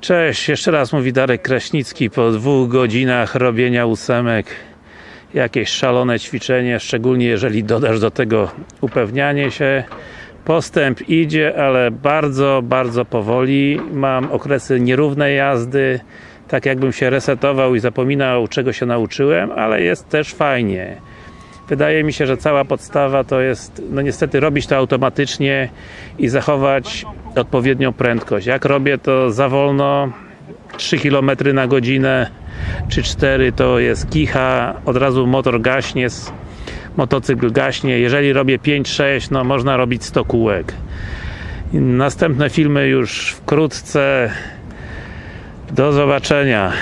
Cześć, jeszcze raz mówi Darek Kraśnicki. Po dwóch godzinach robienia ósemek jakieś szalone ćwiczenie, szczególnie jeżeli dodasz do tego upewnianie się. Postęp idzie, ale bardzo, bardzo powoli. Mam okresy nierównej jazdy tak jakbym się resetował i zapominał czego się nauczyłem, ale jest też fajnie wydaje mi się, że cała podstawa to jest, no niestety robić to automatycznie i zachować odpowiednią prędkość. Jak robię to za wolno 3 km na godzinę czy 4 to jest kicha, od razu motor gaśnie, motocykl gaśnie. Jeżeli robię 5-6, no można robić 100 kółek. Następne filmy już wkrótce. Do zobaczenia.